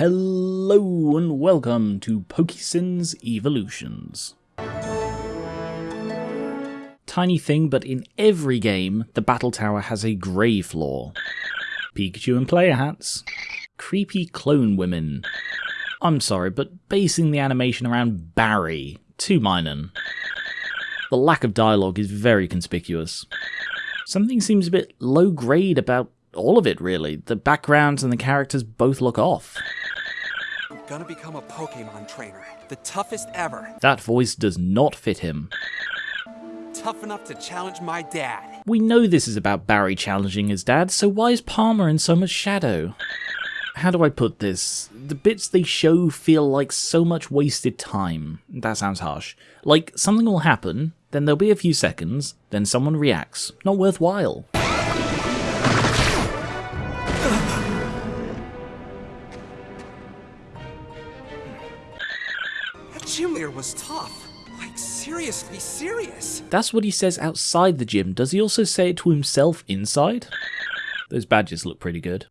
Hello and welcome to Pokesins Evolutions. Tiny thing, but in every game, the Battle Tower has a grey floor. Pikachu and player hats. Creepy clone women. I'm sorry, but basing the animation around Barry, too minor. The lack of dialogue is very conspicuous. Something seems a bit low grade about all of it, really. The backgrounds and the characters both look off. I'm gonna become a Pokemon trainer. The toughest ever. That voice does not fit him. Tough enough to challenge my dad. We know this is about Barry challenging his dad, so why is Palmer in so much shadow? How do I put this? The bits they show feel like so much wasted time. That sounds harsh. Like, something will happen, then there'll be a few seconds, then someone reacts. Not worthwhile. Gym leader was tough. Like, seriously serious. That's what he says outside the gym. Does he also say it to himself inside? Those badges look pretty good.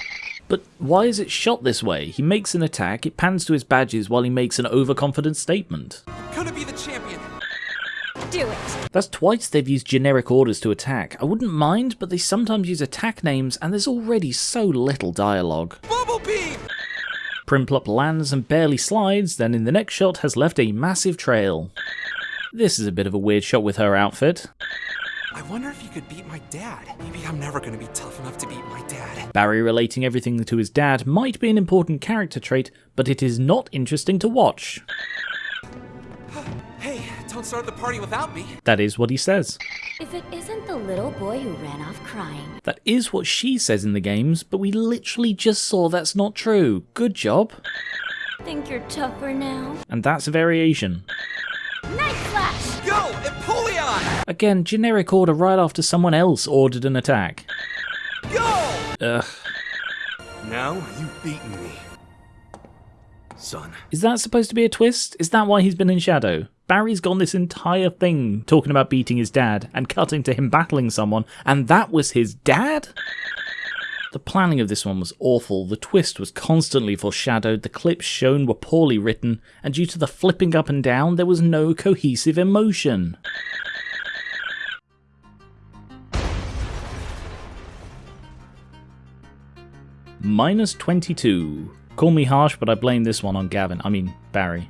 But why is it shot this way? He makes an attack, it pans to his badges while he makes an overconfident statement. Gonna be the champion. Do it. That's twice they've used generic orders to attack. I wouldn't mind, but they sometimes use attack names and there's already so little dialogue. Bubble beam! Prinplup lands and barely slides, then in the next shot has left a massive trail. This is a bit of a weird shot with her outfit. I wonder if you could beat my dad. Maybe I'm never gonna be tough enough to beat my dad. Barry relating everything to his dad might be an important character trait, but it is not interesting to watch. Hey, don't the party without me. That is what he says. If it isn't the little boy who ran off crying. That is what she says in the games, but we literally just saw that's not true. Good job. Think you're tougher now? And that's a variation. Night Slash! Go, Empoleon! Again, generic order right after someone else ordered an attack. Go! Ugh. Now you've beaten me. Son. Is that supposed to be a twist? Is that why he's been in shadow? Barry's gone this entire thing talking about beating his dad and cutting to him battling someone, and that was his dad? The planning of this one was awful, the twist was constantly foreshadowed, the clips shown were poorly written, and due to the flipping up and down, there was no cohesive emotion. Minus 22. Call me harsh, but I blame this one on Gavin. I mean, Barry.